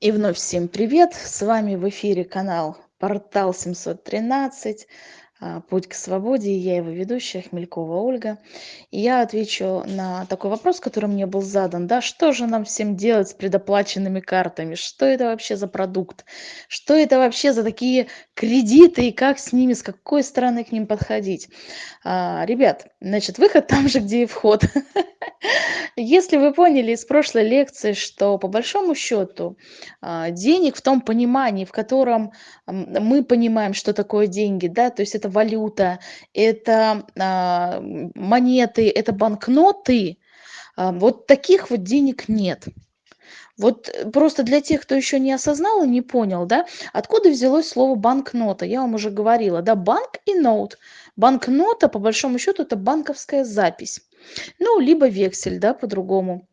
И вновь всем привет! С вами в эфире канал Портал 713, а, Путь к свободе, я его ведущая, Хмелькова Ольга. И я отвечу на такой вопрос, который мне был задан. Да, что же нам всем делать с предоплаченными картами? Что это вообще за продукт? Что это вообще за такие кредиты и как с ними, с какой стороны к ним подходить? А, ребят, значит, выход там же, где и вход. Если вы поняли из прошлой лекции, что по большому счету а, денег в том понимании, в котором мы понимаем, что такое деньги, да, то есть это валюта, это а, монеты, это банкноты, а, вот таких вот денег нет. Вот просто для тех, кто еще не осознал и не понял, да, откуда взялось слово банкнота, я вам уже говорила, да, банк и ноут. Банкнота, по большому счету, это банковская запись. Ну, либо вексель, да, по-другому.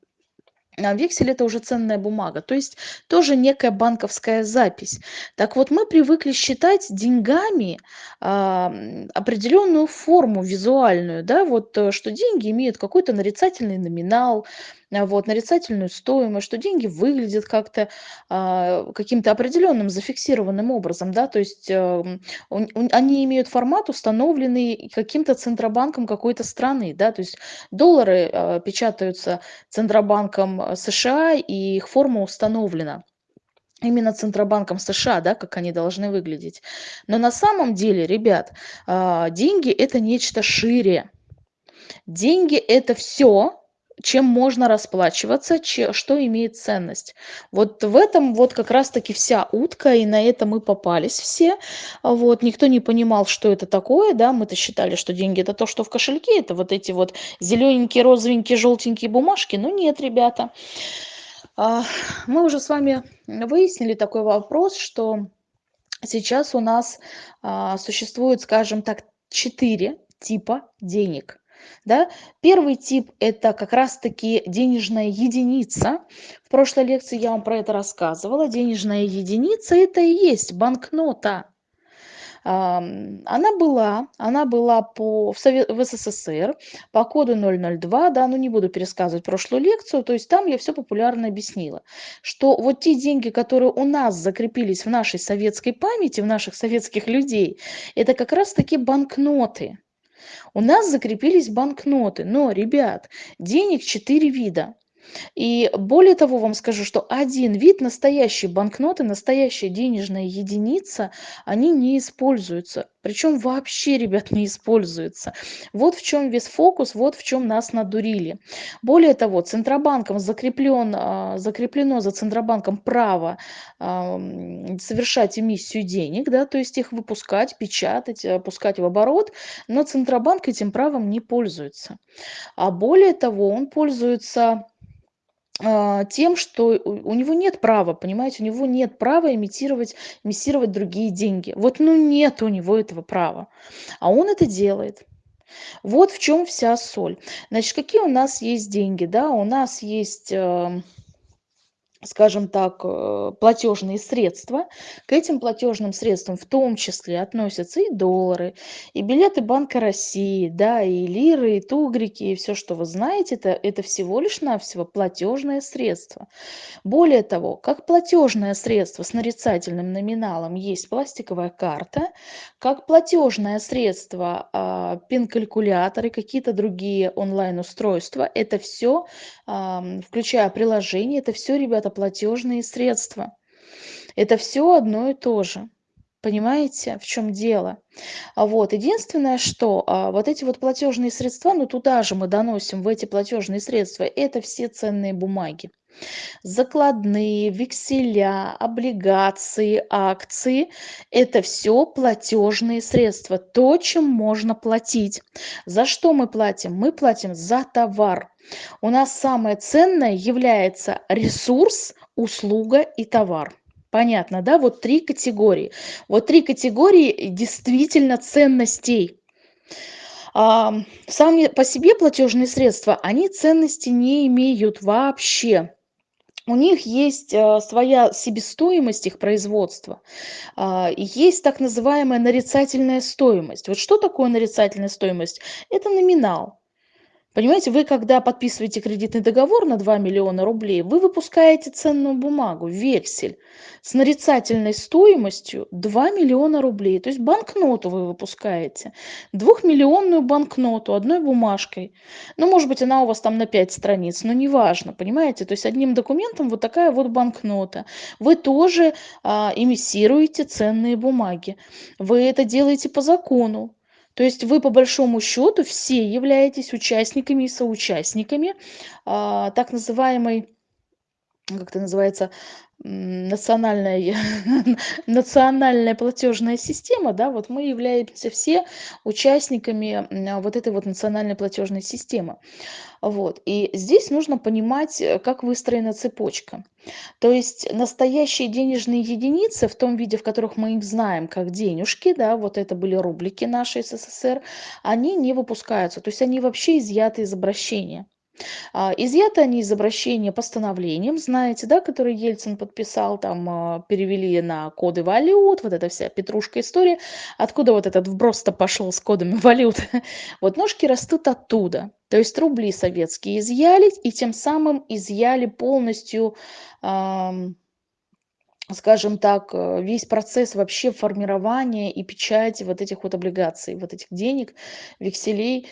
Вексель это уже ценная бумага, то есть тоже некая банковская запись. Так вот, мы привыкли считать деньгами а, определенную форму визуальную, да, вот э, что деньги имеют какой-то нарицательный номинал, вот, нарицательную стоимость, что деньги выглядят как-то а, каким-то определенным зафиксированным образом, да, то есть э, они имеют формат, установленный каким-то центробанком какой-то страны, да, то есть доллары а, печатаются центробанком э, США, и их форма установлена именно Центробанком США, да, как они должны выглядеть. Но на самом деле, ребят, деньги это нечто шире. Деньги это все, чем можно расплачиваться, что имеет ценность. Вот в этом вот как раз-таки вся утка, и на это мы попались все. Вот, никто не понимал, что это такое, да, мы-то считали, что деньги это то, что в кошельке, это вот эти вот зелененькие, розовенькие, желтенькие бумажки. Ну нет, ребята. А, мы уже с вами выяснили такой вопрос, что сейчас у нас а, существует, скажем так, четыре типа денег. Да? Первый тип – это как раз-таки денежная единица. В прошлой лекции я вам про это рассказывала. Денежная единица – это и есть банкнота. Она была, она была по, в, Совет, в СССР по коду 002, да, ну не буду пересказывать прошлую лекцию, то есть там я все популярно объяснила, что вот те деньги, которые у нас закрепились в нашей советской памяти, в наших советских людей, это как раз-таки банкноты. У нас закрепились банкноты, но, ребят, денег четыре вида. И более того вам скажу, что один вид настоящей банкноты, настоящая денежная единица, они не используются. Причем вообще, ребят, не используются. Вот в чем весь фокус, вот в чем нас надурили. Более того, Центробанком закреплен, а, закреплено за Центробанком право совершать эмиссию денег, да, то есть их выпускать, печатать, пускать в оборот, но Центробанк этим правом не пользуется. А более того, он пользуется тем, что у него нет права, понимаете, у него нет права имитировать, имитировать другие деньги. Вот ну нет у него этого права, а он это делает. Вот в чем вся соль. Значит, какие у нас есть деньги, да? У нас есть эм, скажем так, э, платежные средства. К этим платежным средствам в том числе относятся и доллары, и билеты Банка России, да, и лиры, и тугрики, и все, что вы знаете, это, это всего лишь навсего платежное средство. Более того, как платежное средство с нарицательным номиналом есть пластиковая карта, как платежное средство а, пин-калькулятор и какие-то другие онлайн-устройства, это все, а, включая приложение, это все, ребята, это платежные средства. Это все одно и то же. Понимаете, в чем дело? А вот единственное, что а, вот эти вот платежные средства, ну туда же мы доносим в эти платежные средства, это все ценные бумаги. Закладные, векселя, облигации, акции – это все платежные средства, то, чем можно платить. За что мы платим? Мы платим за товар. У нас самое ценное является ресурс, услуга и товар. Понятно, да? Вот три категории. Вот три категории действительно ценностей. А, сами по себе платежные средства, они ценности не имеют вообще. У них есть а, своя себестоимость их производства, а, есть так называемая нарицательная стоимость. Вот что такое нарицательная стоимость? Это номинал Понимаете, вы когда подписываете кредитный договор на 2 миллиона рублей, вы выпускаете ценную бумагу, вексель с нарицательной стоимостью 2 миллиона рублей. То есть банкноту вы выпускаете, двухмиллионную банкноту одной бумажкой. Ну, может быть, она у вас там на 5 страниц, но неважно, понимаете? То есть одним документом вот такая вот банкнота. Вы тоже а, эмиссируете ценные бумаги. Вы это делаете по закону. То есть вы по большому счету все являетесь участниками и соучастниками а, так называемой, как это называется, национальная, национальная платежная система, да, вот мы являемся все участниками вот этой вот национальной платежной системы. Вот. И здесь нужно понимать, э, как выстроена цепочка. То есть настоящие денежные единицы в том виде, в которых мы их знаем, как денежки, да, вот это были рублики нашей СССР, они не выпускаются, то есть они вообще изъяты из обращения. А, изъяты они из обращения постановлением, знаете, да, который Ельцин подписал, там а, перевели на коды валют, вот эта вся петрушка история, откуда вот этот вброс-то пошел с кодами валют. Вот ножки растут оттуда. То есть рубли советские изъяли и тем самым изъяли полностью скажем так, э, весь процесс вообще формирования и печати вот этих вот облигаций, вот этих денег, векселей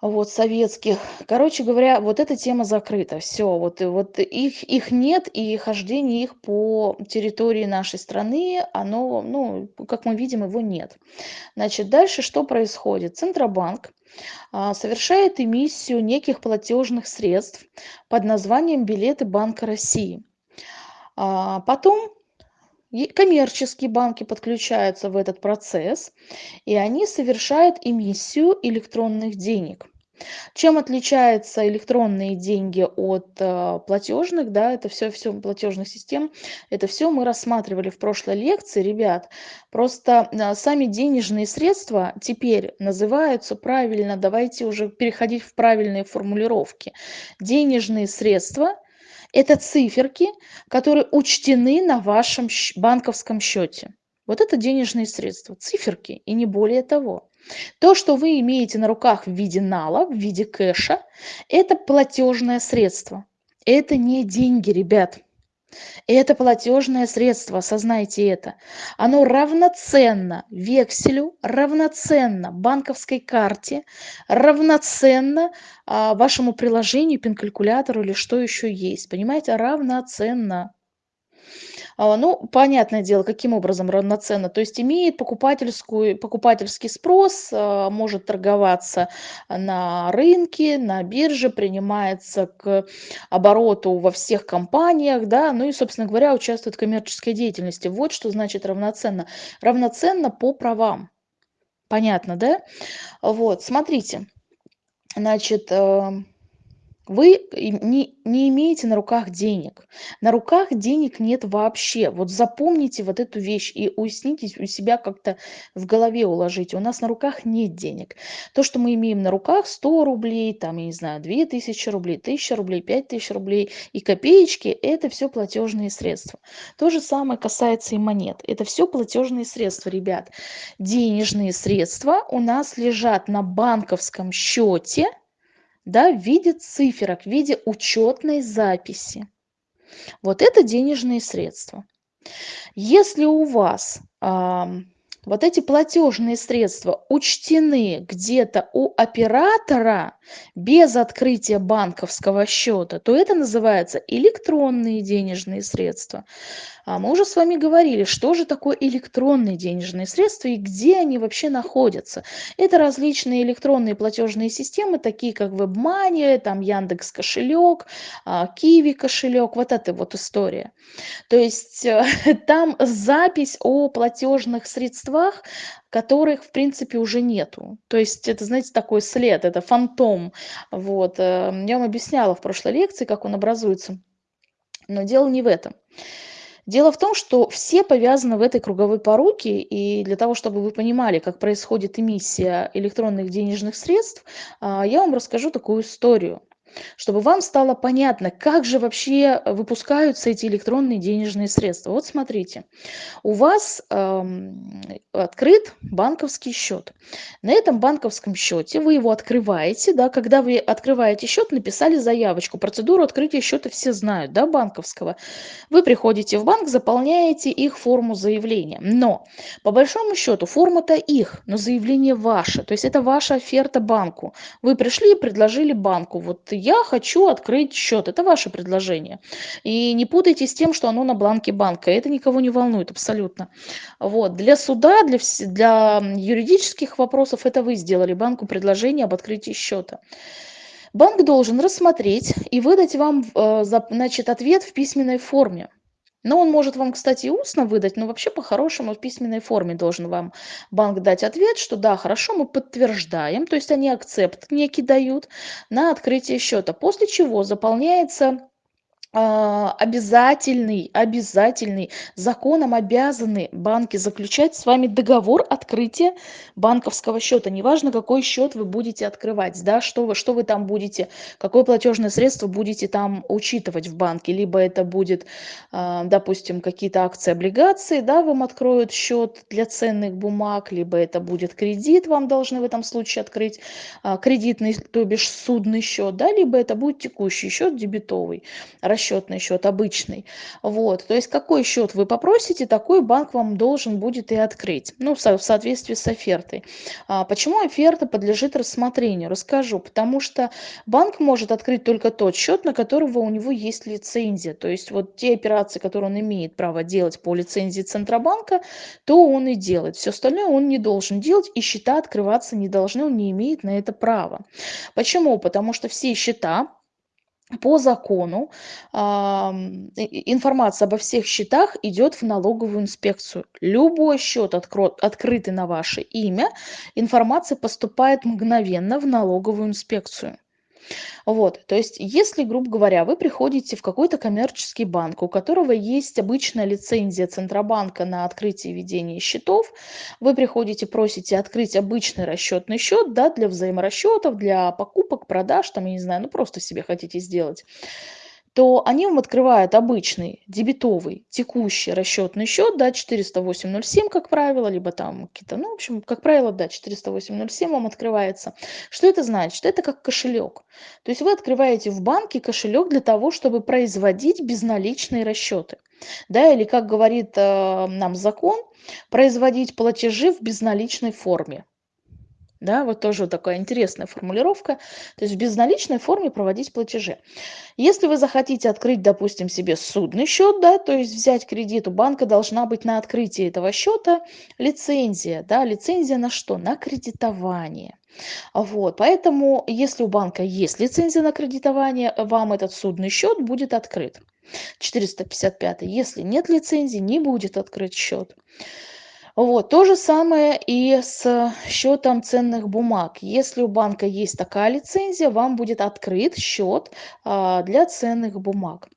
вот советских. Короче говоря, вот эта тема закрыта. Все, вот, вот их, их нет, и хождение их по территории нашей страны, оно, ну, как мы видим, его нет. Значит, дальше что происходит? Центробанк а, совершает эмиссию неких платежных средств под названием билеты Банка России. А, потом коммерческие банки подключаются в этот процесс, и они совершают эмиссию электронных денег. Чем отличаются электронные деньги от э, платежных, да, это все, все платежных систем, это все мы рассматривали в прошлой лекции, ребят. Просто э, сами денежные средства теперь называются правильно, давайте уже переходить в правильные формулировки. Денежные средства – это циферки, которые учтены на вашем банковском счете. Вот это денежные средства, циферки и не более того. То, что вы имеете на руках в виде нала, в виде кэша, это платежное средство. Это не деньги, ребят. Это платежное средство, осознайте это. Оно равноценно векселю, равноценно банковской карте, равноценно а, вашему приложению, пин-калькулятору или что еще есть. Понимаете, равноценно. А, ну, понятное дело, каким образом равноценно. То есть имеет покупательскую, покупательский спрос, а, может торговаться на рынке, на бирже, принимается к обороту во всех компаниях, да, ну и, собственно говоря, участвует в коммерческой деятельности. Вот что значит равноценно. Равноценно по правам. Понятно, да? Вот, смотрите. Значит, э, вы не, не имеете на руках денег. На руках денег нет вообще. Вот запомните вот эту вещь и уясните у себя как-то в голове уложите. У нас на руках нет денег. То, что мы имеем на руках, 100 рублей, там, я не знаю, 2000 рублей, 1000 рублей, 5000 рублей и копеечки, это все платежные средства. То же самое касается и монет. Это все платежные средства, ребят. Денежные средства у нас лежат на банковском счете – да, в виде циферок, в виде учетной записи. Вот это денежные средства. Если у вас вот эти платежные средства учтены где-то у оператора без открытия банковского счета, то это называется электронные денежные средства. А мы уже с вами говорили, что же такое электронные денежные средства и где они вообще находятся. Это различные электронные платежные системы, такие как WebMoney, там Яндекс кошелек, Киви кошелек, вот эта вот история. То есть э, там запись о платежных средствах, которых, в принципе, уже нету. То есть это, знаете, такой след, это фантом. Вот. Э, я вам объясняла в прошлой лекции, как он образуется. Но дело не в этом. Дело в том, что все повязаны в этой круговой поруке, и для того, чтобы вы понимали, как происходит эмиссия электронных денежных средств, а, я вам расскажу такую историю. Чтобы вам стало понятно, как же вообще выпускаются эти электронные денежные средства. Вот смотрите, у вас эм, открыт банковский счет. На этом банковском счете вы его открываете, да, когда вы открываете счет, написали заявочку. Процедуру открытия счета все знают, да, банковского. Вы приходите в банк, заполняете их форму заявления. Но, по большому счету, форма-то их, но заявление ваше. То есть это ваша оферта банку. Вы пришли и предложили банку, вот я хочу открыть счет. Это ваше предложение. И не путайте с тем, что оно на бланке банка. Это никого не волнует абсолютно. Вот. Для суда, для, для юридических вопросов это вы сделали банку предложение об открытии счета. Банк должен рассмотреть и выдать вам э, значит, ответ в письменной форме. Но он может вам, кстати, устно выдать, но вообще по-хорошему в письменной форме должен вам банк дать ответ, что да, хорошо, мы подтверждаем, то есть они акцепт некий дают на открытие счета, после чего заполняется обязательный, обязательный, законом обязаны банки заключать с вами договор открытия банковского счета. Неважно, какой счет вы будете открывать, да, что вы, что вы там будете, какое платежное средство будете там учитывать в банке. Либо это будет, а, допустим, какие-то акции, облигации, да, вам откроют счет для ценных бумаг, либо это будет кредит, вам должны в этом случае открыть а, кредитный, то бишь судный счет, да, либо это будет текущий счет дебетовый расчетный счет обычный. Вот. То есть какой счет вы попросите, такой банк вам должен будет и открыть. Ну, в соответствии с офертой. А почему оферта подлежит рассмотрению? Расскажу. Потому что банк может открыть только тот счет, на которого у него есть лицензия. То есть вот те операции, которые он имеет право делать по лицензии Центробанка, то он и делает. Все остальное он не должен делать, и счета открываться не должны, он не имеет на это права. Почему? Потому что все счета, по закону информация обо всех счетах идет в налоговую инспекцию. Любой счет, открытый на ваше имя, информация поступает мгновенно в налоговую инспекцию. Вот, то есть, если, грубо говоря, вы приходите в какой-то коммерческий банк, у которого есть обычная лицензия Центробанка на открытие и ведение счетов, вы приходите, просите открыть обычный расчетный счет, да, для взаиморасчетов, для покупок, продаж, там, я не знаю, ну просто себе хотите сделать то они вам открывают обычный дебетовый текущий расчетный счет, да, 408.07, как правило, либо там какие-то, ну, в общем, как правило, да, 408.07 вам открывается. Что это значит? Это как кошелек. То есть вы открываете в банке кошелек для того, чтобы производить безналичные расчеты. Да, или, как говорит э, нам закон, производить платежи в безналичной форме. Да, вот тоже вот такая интересная формулировка. То есть в безналичной форме проводить платежи. Если вы захотите открыть, допустим, себе судный счет, да, то есть взять кредит, у банка должна быть на открытии этого счета лицензия. Да, лицензия на что? На кредитование. Вот, поэтому, если у банка есть лицензия на кредитование, вам этот судный счет будет открыт. 455. Если нет лицензии, не будет открыт счет. Вот, то же самое и с счетом ценных бумаг. Если у банка есть такая лицензия, вам будет открыт счет а, для ценных бумаг.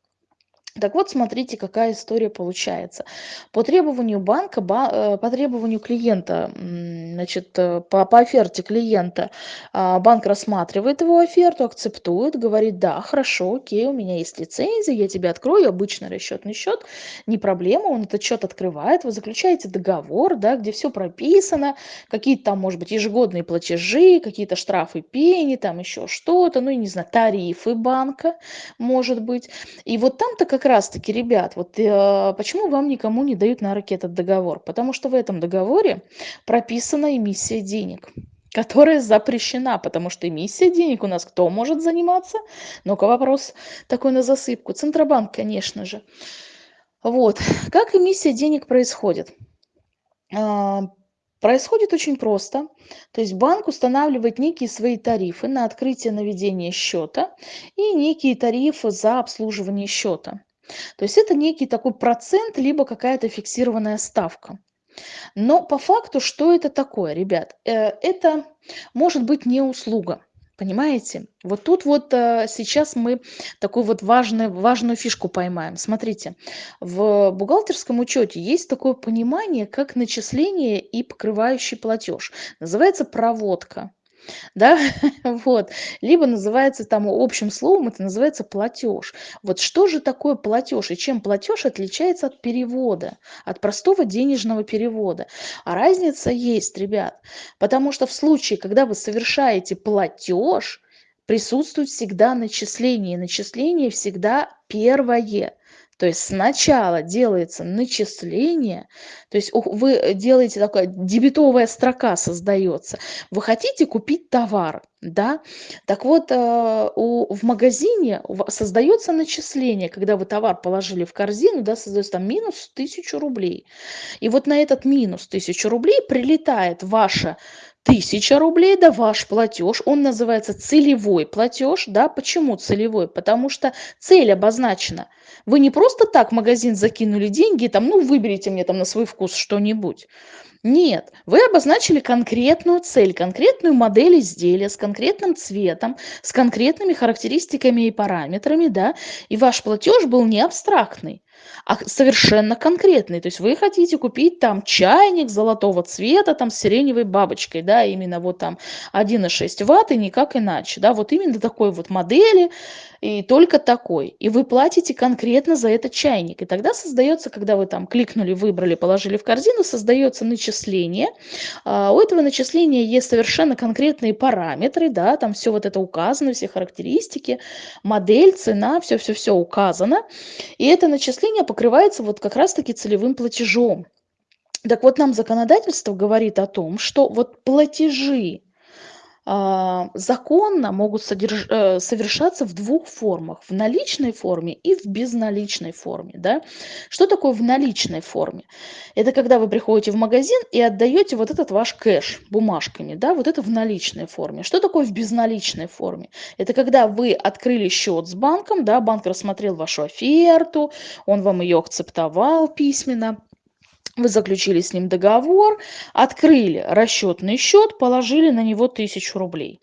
Так вот, смотрите, какая история получается. По требованию банка, э, по требованию клиента, значит, э, по, по оферте клиента, а, банк рассматривает его оферту, акцептует, говорит, да, хорошо, окей, у меня есть лицензия, я тебе открою обычный расчетный счет, не проблема, он этот счет открывает, вы заключаете договор, да, где все прописано, какие-то там, может быть, ежегодные платежи, какие-то штрафы пени, там еще что-то, ну, я не знаю, тарифы банка, может быть. И вот там-то как как раз-таки, ребят, вот э, почему вам никому не дают на руки этот договор? Потому что в этом договоре прописана эмиссия денег которая запрещена, потому что эмиссия денег у нас кто может заниматься? Ну-ка вопрос такой на засыпку. Центробанк, конечно же. Вот. Как эмиссия денег происходит? А, Происходит очень просто. То есть банк устанавливает некие свои тарифы на открытие наведения счета и некие тарифы за обслуживание счета. То есть это некий такой процент, либо какая-то фиксированная ставка. Но по факту, что это такое, ребят? Э, это может быть не услуга. Понимаете? Вот тут вот э, сейчас мы такую вот важную, важную фишку поймаем. Смотрите, в бухгалтерском учете есть такое понимание, как начисление и покрывающий платеж. Называется проводка. Да, вот, либо называется там общим словом, это называется платеж. Вот что же такое платеж и чем платеж отличается от перевода, от простого денежного перевода? А разница есть, ребят, потому что в случае, когда вы совершаете платеж, присутствует всегда начисление. Начисление всегда первое. То есть сначала делается начисление, то есть вы делаете такая дебетовая строка создается. Вы хотите купить товар, да? Так вот, э, у, в магазине создается начисление, когда вы товар положили в корзину, да, создается там минус 1000 рублей. И вот на этот минус 1000 рублей прилетает ваша тысяча рублей, да, ваш платеж, он называется целевой платеж, да, почему целевой? Потому что цель обозначена. Вы не просто так в магазин закинули деньги, там, ну, выберите мне там на свой вкус что-нибудь. Нет, вы обозначили конкретную цель, конкретную модель изделия с конкретным цветом, с конкретными характеристиками и параметрами, да, и ваш платеж был не абстрактный а совершенно конкретный. То есть вы хотите купить там чайник золотого цвета там с сиреневой бабочкой, да, именно вот там 1,6 ватт и никак иначе, да, вот именно такой вот модели и только такой. И вы платите конкретно за этот чайник. И тогда создается, когда вы там кликнули, выбрали, положили в корзину, создается начисление. А у этого начисления есть совершенно конкретные параметры, да, там все вот это указано, все характеристики, модель, цена, все-все-все указано. И это начисление покрывается вот как раз-таки целевым платежом. Так вот, нам законодательство говорит о том, что вот платежи, законно могут содерж... Э, совершаться в двух формах. В наличной форме и в безналичной форме. Да? Что такое в наличной форме? Это когда вы приходите в магазин и отдаете вот этот ваш кэш бумажками. Да? Вот это в наличной форме. Что такое в безналичной форме? Это когда вы открыли счет с банком, да? банк рассмотрел вашу оферту, он вам ее акцептовал письменно вы заключили с ним договор, открыли расчетный счет, положили на него тысячу рублей.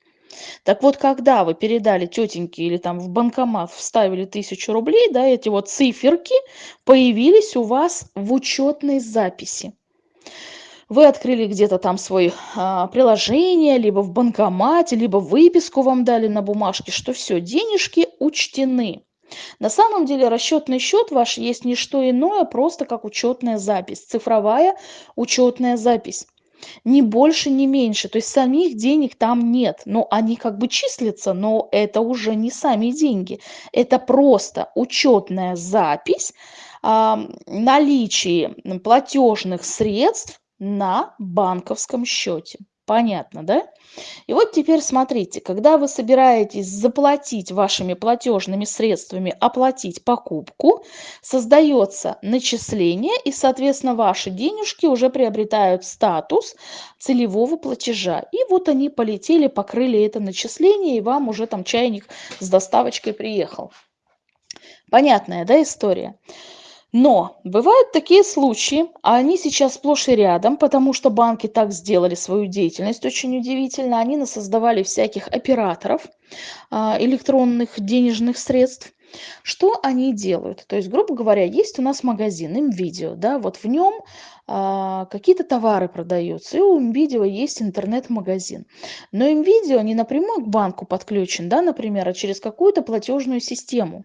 Так вот, когда вы передали тетеньке или там в банкомат вставили тысячу рублей, да, эти вот циферки появились у вас в учетной записи. Вы открыли где-то там свое а, приложение, либо в банкомате, либо выписку вам дали на бумажке, что все, денежки учтены. На самом деле расчетный счет ваш есть не что иное, просто как учетная запись, цифровая учетная запись. Ни больше, ни меньше. То есть самих денег там нет. Но они как бы числятся, но это уже не сами деньги. Это просто учетная запись э, наличия платежных средств на банковском счете. Понятно, да? И вот теперь смотрите, когда вы собираетесь заплатить вашими платежными средствами, оплатить покупку, создается начисление, и, соответственно, ваши денежки уже приобретают статус целевого платежа. И вот они полетели, покрыли это начисление, и вам уже там чайник с доставочкой приехал. Понятная, да, история? Но бывают такие случаи, а они сейчас сплошь и рядом, потому что банки так сделали свою деятельность очень удивительно. Они насоздавали всяких операторов а, электронных денежных средств. Что они делают? То есть, грубо говоря, есть у нас магазин, им да, вот в нем а, какие-то товары продаются, и у NVIDIA есть интернет-магазин. Но NVIDIA не напрямую к банку подключен, да, например, а через какую-то платежную систему.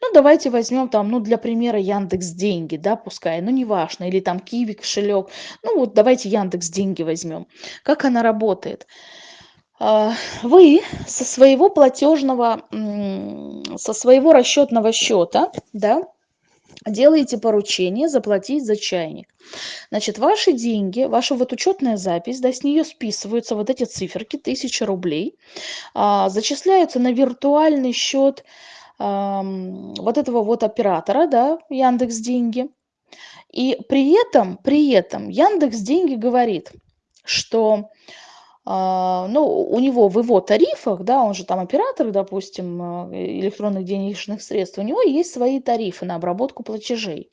Ну, давайте возьмем там, ну, для примера Яндекс Деньги, да, пускай, ну, неважно, или там Киви кошелек. Ну, вот давайте Яндекс Деньги возьмем. Как она работает? А, вы со своего платежного, со своего расчетного счета, да, делаете поручение заплатить за чайник. Значит, ваши деньги, ваша вот учетная запись, да, с нее списываются вот эти циферки, 1000 рублей, а, зачисляются на виртуальный счет а, вот этого вот оператора, да, Яндекс Деньги. И при этом, при этом Яндекс Деньги говорит, что а, ну, у него в его тарифах, да, он же там оператор, допустим, а, электронных денежных средств, у него есть свои тарифы на обработку платежей.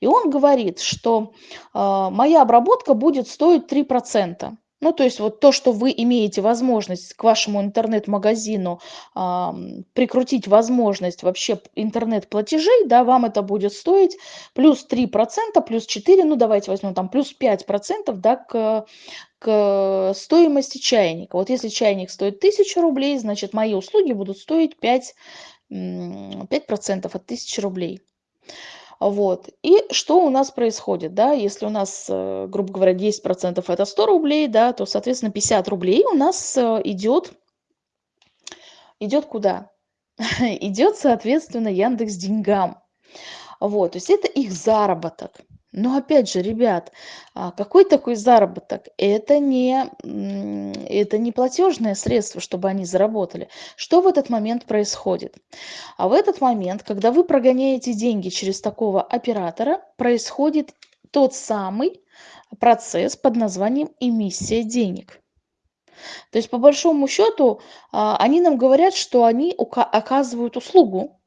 И он говорит, что а, моя обработка будет стоить 3%. Ну, то есть вот то, что вы имеете возможность к вашему интернет-магазину а, прикрутить возможность вообще интернет-платежей, да, вам это будет стоить плюс 3%, плюс 4%, ну, давайте возьмем там плюс 5%, да, к к стоимости чайника. Вот если чайник стоит 1000 рублей, значит, мои услуги будут стоить 5, 5% от 1000 рублей. Вот. И что у нас происходит, да, если у нас, э, грубо говоря, 10% это 100 рублей, да, то, соответственно, 50 рублей у нас э, идет, идет куда? идет, соответственно, Яндекс деньгам. Вот, то есть это их заработок. Но опять же, ребят, а, какой такой заработок? Это не, это не платежное средство, чтобы они заработали. Что в этот момент происходит? А в этот момент, когда вы прогоняете деньги через такого оператора, происходит тот самый процесс под названием эмиссия денег. То есть, по большому счету, а, они нам говорят, что они оказывают услугу,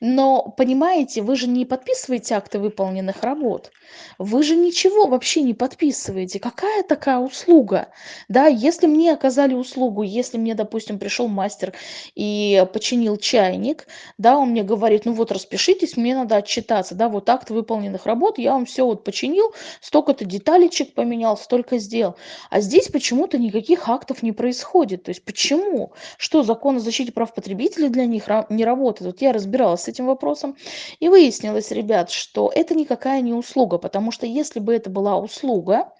но, понимаете, вы же не подписываете акты выполненных работ. Вы же ничего вообще не подписываете. Какая такая услуга? Да, если мне оказали услугу, если мне, допустим, пришел мастер и починил чайник, да, он мне говорит, ну вот распишитесь, мне надо отчитаться, да, вот акт выполненных работ, я вам все вот починил, столько-то деталечек поменял, столько сделал. А здесь почему-то никаких актов не происходит. То есть почему? Что, закон о защите прав потребителей для них не работает? Работает. Вот я разбиралась с этим вопросом, и выяснилось, ребят, что это никакая не услуга, потому что если бы это была услуга,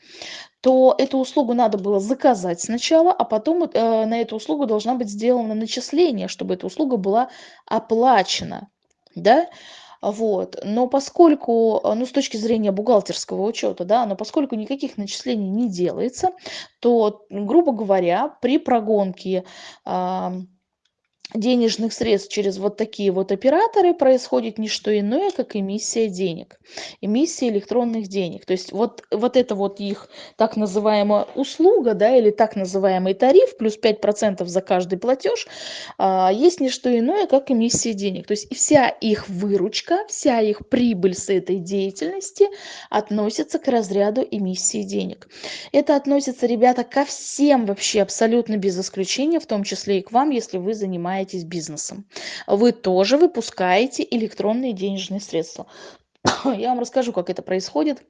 то эту услугу надо было заказать сначала, а потом э, на эту услугу должна быть сделано начисление, чтобы эта услуга была оплачена. Да? Вот. Но поскольку, ну, с точки зрения бухгалтерского учета, да, но поскольку никаких начислений не делается, то, грубо говоря, при прогонке э, денежных средств через вот такие вот операторы происходит не что иное, как эмиссия денег, эмиссия электронных денег. То есть вот, вот это вот их так называемая услуга, да, или так называемый тариф, плюс 5% за каждый платеж, а, есть не что иное, как эмиссия денег. То есть вся их выручка, вся их прибыль с этой деятельности относится к разряду эмиссии денег. Это относится, ребята, ко всем вообще абсолютно без исключения, в том числе и к вам, если вы занимаетесь занимаетесь бизнесом. Вы тоже выпускаете электронные денежные средства. Я вам расскажу, как это происходит,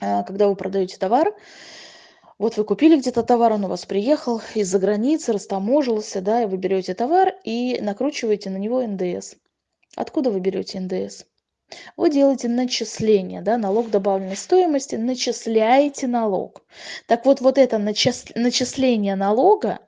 э, когда вы продаете товар. Вот вы купили где-то товар, он у вас приехал из-за границы, растаможился, да, и вы берете товар и накручиваете на него НДС. Откуда вы берете НДС? Вы делаете начисление, да, налог добавленной стоимости, начисляете налог. Так вот, вот это начисление налога,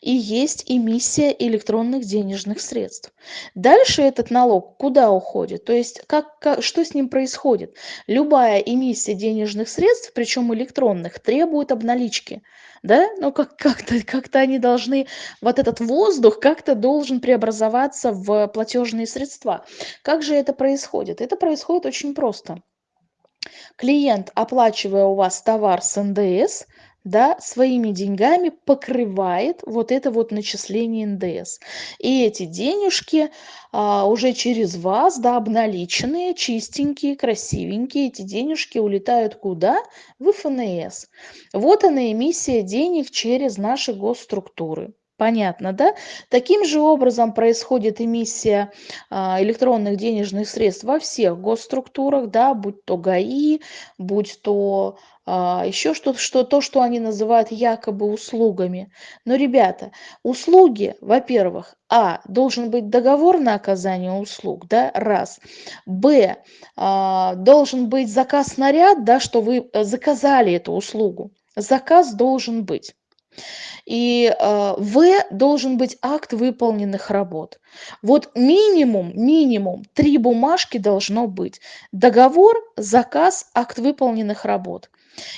и есть эмиссия электронных денежных средств. Дальше этот налог куда уходит? То есть как, как, что с ним происходит? Любая эмиссия денежных средств, причем электронных, требует обналички. Да? Ну, как, как-то, как-то они должны, вот этот воздух как-то должен преобразоваться в платежные средства. Как же это происходит? Это происходит очень просто. Клиент, оплачивая у вас товар с НДС, да, своими деньгами покрывает вот это вот начисление НДС. И эти денежки а, уже через вас, да, обналиченные, чистенькие, красивенькие, эти денежки улетают куда? В ФНС. Вот она эмиссия денег через наши госструктуры. Понятно, да? Таким же образом происходит эмиссия а, электронных денежных средств во всех госструктурах, да, будь то ГАИ, будь то еще что-то, что, то, что они называют якобы услугами. Но, ребята, услуги, во-первых, а, должен быть договор на оказание услуг, да, раз. Б, а, должен быть заказ наряд, да, что вы э, заказали эту услугу. Заказ должен быть. И э, В должен быть акт выполненных работ. Вот минимум, минимум три бумажки должно быть. Договор, заказ, акт выполненных работ.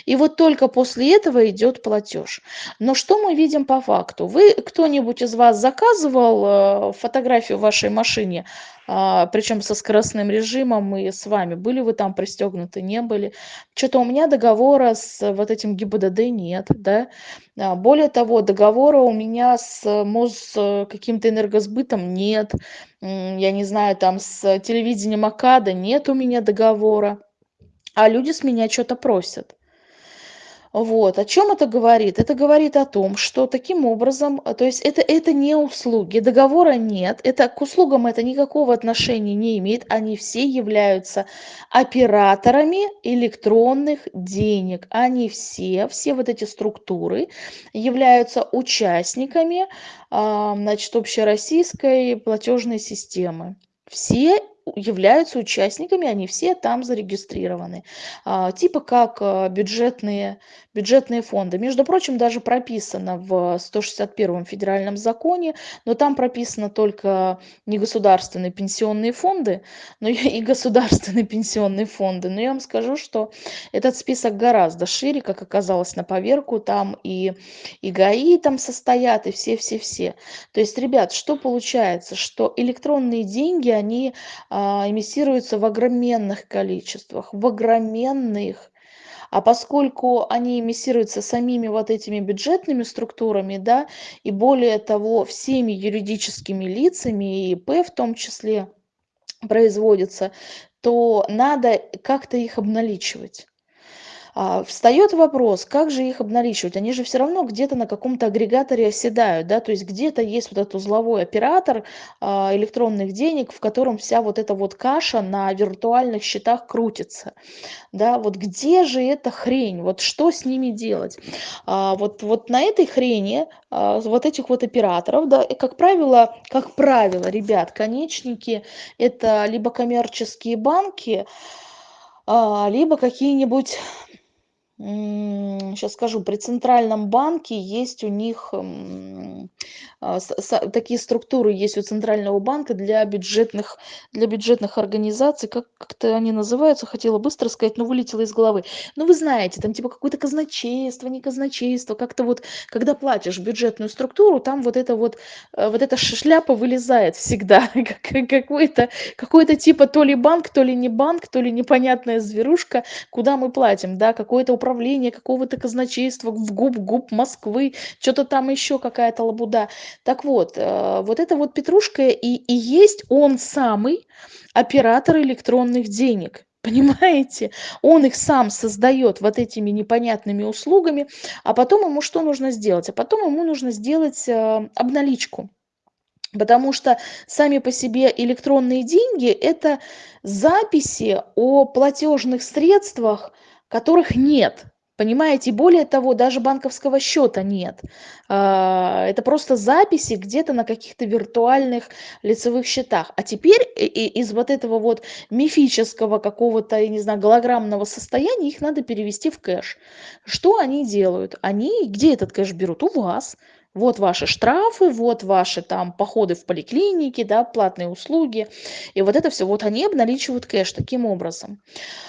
И вот только после этого идет платеж. Но что мы видим по факту? Вы, кто-нибудь из вас заказывал э, фотографию вашей машине, а, причем со скоростным режимом и с вами? Были вы там пристегнуты, не были? Что-то у меня договора с вот этим ГИБДД нет, да? А, более того, договора у меня с МОЗ э, каким-то энергосбытом нет. Я не знаю, там с телевидением АКАДа нет у меня договора. А люди с меня что-то просят. Вот. О чем это говорит? Это говорит о том, что таким образом, э, то есть это, это не услуги, договора нет, это к услугам это никакого отношения не имеет, они все являются операторами электронных денег, они все, все вот эти структуры являются участниками, а, значит, общероссийской платежной системы. Все являются участниками, они все там зарегистрированы. А, типа как а, бюджетные, бюджетные фонды. Между прочим, даже прописано в 161 федеральном законе, но там прописано только не государственные пенсионные фонды, но и государственные пенсионные фонды. Но я вам скажу, что этот список гораздо шире, как оказалось на поверку, там и, и ГАИ там состоят, и все-все-все. То есть, ребят, что получается? Что электронные деньги, они а, эмиссируются в огроменных количествах, в огроменных. А поскольку они эмиссируются самими вот этими бюджетными структурами, да, и более того, всеми юридическими лицами, и ИП в том числе производятся, то надо как-то их обналичивать. А, встает вопрос, как же их обналичивать? Они же все равно где-то на каком-то агрегаторе оседают, да, то есть где-то есть вот этот узловой оператор а, электронных денег, в котором вся вот эта вот каша на виртуальных счетах крутится, да, вот где же эта хрень, вот что с ними делать? А, вот, вот на этой хрени, вот этих вот операторов, да, и как правило, как правило, ребят, конечники это либо коммерческие банки, либо какие-нибудь сейчас скажу, при Центральном банке есть у них а, такие структуры есть у Центрального банка для бюджетных, для бюджетных организаций, как, как-то они называются, хотела быстро сказать, но вылетело из головы. Ну, вы знаете, там типа какое-то казначейство, не казначейство, как-то вот, когда платишь бюджетную структуру, там вот это вот, э, вот эта шляпа вылезает всегда, какой-то, какой-то типа то ли банк, то ли не банк, то ли непонятная зверушка, куда мы платим, да, какое-то управление управления какого-то казначейства в ГУП Москвы, что-то там еще какая-то лабуда. Так вот, э, вот это вот Петрушка и, и есть он самый оператор электронных денег. Понимаете? Он их сам создает вот этими непонятными услугами, а потом ему что нужно сделать? А потом ему нужно сделать э, обналичку. Потому что сами по себе электронные деньги – это записи о платежных средствах, которых нет. Понимаете, более того, даже банковского счета нет. А, это просто записи где-то на каких-то виртуальных лицевых счетах. А теперь из вот этого вот мифического какого-то, я не знаю, голограммного состояния их надо перевести в кэш. Что они делают? Они где этот кэш берут? У вас вот ваши штрафы, вот ваши там походы в поликлинике, да, платные услуги. И вот это все, вот они обналичивают кэш таким образом.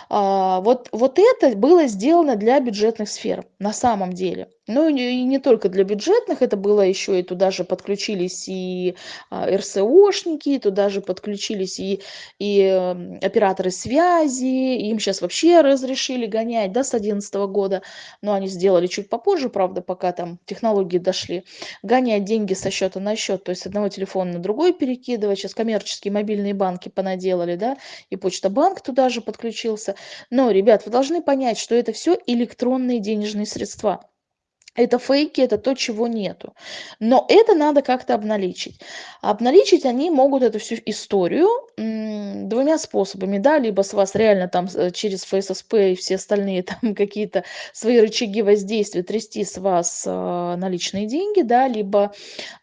А, вот, вот это было сделано для бюджетных сфер на самом деле. Ну и не только для бюджетных, это было еще и туда же подключились и а, РСОшники, туда же подключились и, и э, операторы связи, им сейчас вообще разрешили гонять, да, с 2011 года, но они сделали чуть попозже, правда, пока там технологии дошли, гонять деньги со счета на счет, то есть с одного телефона на другой перекидывать, сейчас коммерческие мобильные банки понаделали, да, и Почта Банк туда же подключился, но, ребят, вы должны понять, что это все электронные денежные средства это фейки, это то, чего нету. Но это надо как-то обналичить. Обналичить они могут эту всю историю двумя способами, да, либо с вас реально там э, через ФССП и все остальные там какие-то свои рычаги воздействия трясти с вас э, наличные деньги, да, либо,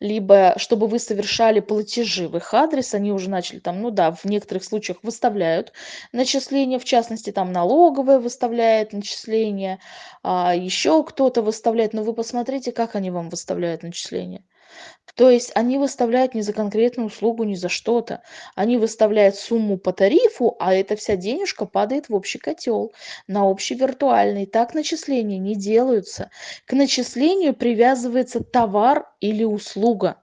либо чтобы вы совершали платежи в их адрес, они уже начали там, ну да, в некоторых случаях выставляют начисления, в частности там налоговая выставляет начисления, а еще кто-то выставляет, но вы посмотрите, как они вам выставляют начисления. То есть они выставляют не за конкретную услугу, не за что-то. Они выставляют сумму по тарифу, а эта вся денежка падает в общий котел, на общий виртуальный. Так начисления не делаются. К начислению привязывается товар или услуга.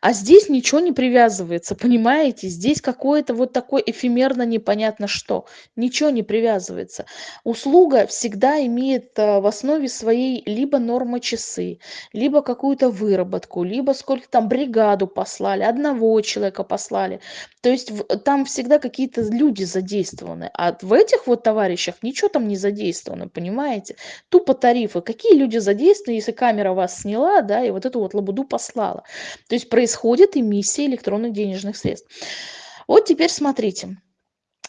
А здесь ничего не привязывается, понимаете? Здесь какое-то вот такое эфемерно непонятно что. Ничего не привязывается. Услуга всегда имеет э, в основе своей либо норма часы, либо какую-то выработку, либо сколько там бригаду послали, одного человека послали. То есть там всегда какие-то люди задействованы. А в этих вот товарищах ничего там не задействовано, понимаете? Тупо тарифы. Какие люди задействованы, если камера вас сняла, да, и вот эту вот лабуду послала? То есть происходит эмиссия электронных денежных средств. Вот теперь смотрите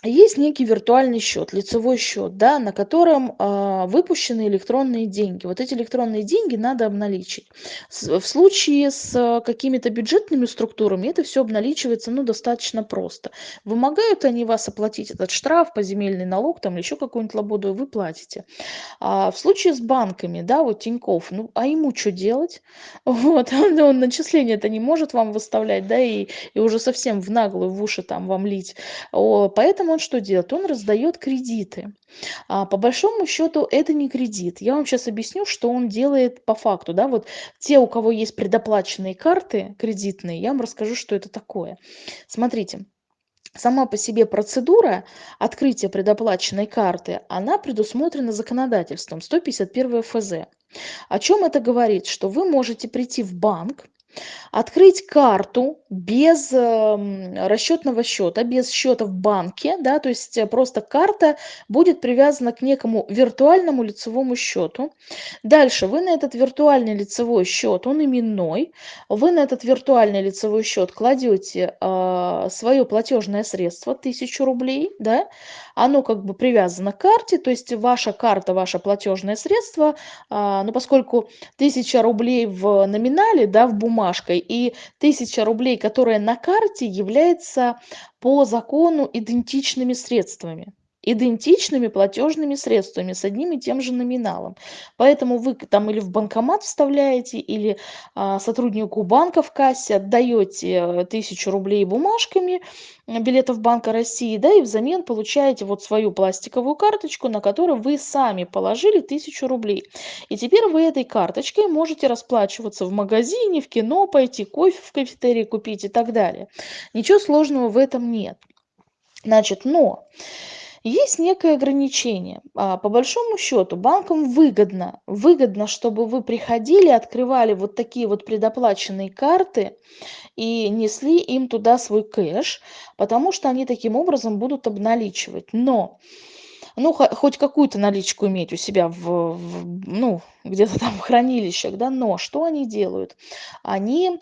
есть некий виртуальный счет, лицевой счет, да, на котором э, выпущены электронные деньги. Вот эти электронные деньги надо обналичить. С, в случае с э, какими-то бюджетными структурами это все обналичивается ну, достаточно просто. Вымогают они вас оплатить этот штраф, поземельный налог там, или еще какую-нибудь лабуду, вы платите. А в случае с банками, да, вот Тиньков, ну а ему что делать? Вот, он начисление это не может вам выставлять, да, и, и уже совсем в наглую, в уши там вам лить. О, поэтому он что делает? Он раздает кредиты. А по большому счету это не кредит. Я вам сейчас объясню, что он делает по факту. Да? Вот те, у кого есть предоплаченные карты кредитные, я вам расскажу, что это такое. Смотрите. Сама по себе процедура открытия предоплаченной карты, она предусмотрена законодательством 151 ФЗ. О чем это говорит? Что вы можете прийти в банк, Открыть карту без эм, расчетного счета, без счета в банке, да, то есть э, просто карта будет привязана к некому виртуальному лицевому счету. Дальше вы на этот виртуальный лицевой счет, он именной, вы на этот виртуальный лицевой счет кладете э, свое платежное средство, 1000 рублей, да, оно как бы привязано к карте, то есть ваша карта, ваше платежное средство, э, ну поскольку 1000 рублей в номинале, да, в бумаге, бумажкой, и тысяча рублей, которая на карте, является по закону идентичными средствами идентичными платежными средствами с одним и тем же номиналом. Поэтому вы там или в банкомат вставляете, или а, сотруднику банка в кассе отдаете э, тысячу рублей бумажками билетов Банка России, да, и взамен получаете вот свою пластиковую карточку, на которую вы сами положили тысячу рублей. И теперь вы этой карточкой можете расплачиваться в магазине, в кино, пойти кофе в кафетерии купить и так далее. Ничего сложного в этом нет. Значит, но есть некое ограничение. А, по большому счету банкам выгодно, выгодно, чтобы вы приходили, открывали вот такие вот предоплаченные карты и несли им туда свой кэш, потому что они таким образом будут обналичивать. Но ну, хоть какую-то наличку иметь у себя в, в ну, где-то там в хранилищах, да, но что они делают? Они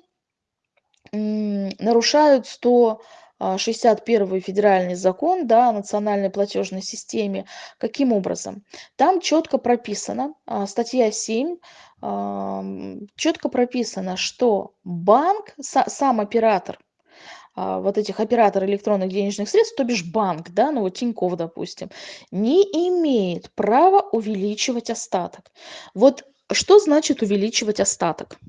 нарушают 100 61 а, федеральный закон да, о национальной платежной системе. Каким образом? Там четко прописано, а, статья 7, четко прописано, что банк, сам оператор, а, вот этих операторов электронных денежных средств, то бишь банк, да, ну вот Тинькофф, допустим, не имеет права увеличивать остаток. Вот что значит увеличивать остаток?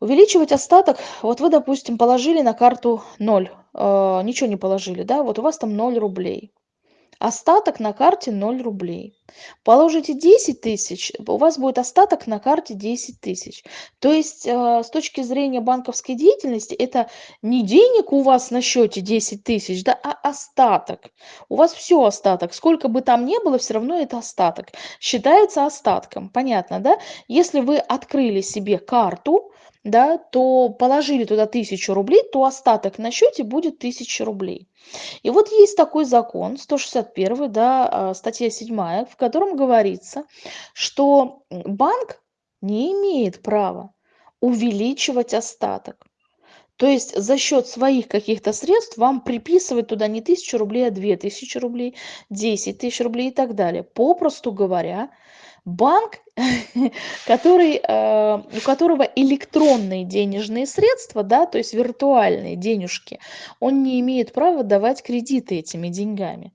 Увеличивать остаток, вот вы, допустим, положили на карту 0, э, ничего не положили, да, вот у вас там 0 рублей. Остаток на карте 0 рублей. Положите 10 тысяч, у вас будет остаток на карте 10 тысяч. То есть э, с точки зрения банковской деятельности это не денег у вас на счете 10 тысяч, да, а остаток. У вас все остаток. Сколько бы там ни было, все равно это остаток. Считается остатком. Понятно, да? Если вы открыли себе карту, да, то положили туда тысячу рублей, то остаток на счете будет тысяча рублей. И вот есть такой закон, 161, да, а, статья 7, в котором говорится, что банк не имеет права увеличивать остаток. То есть за счет своих каких-то средств вам приписывать туда не тысячу рублей, а две тысячи рублей, десять тысяч рублей и так далее. Попросту говоря, банк, который, э, у которого электронные денежные средства, да, то есть виртуальные денежки, он не имеет права давать кредиты этими деньгами.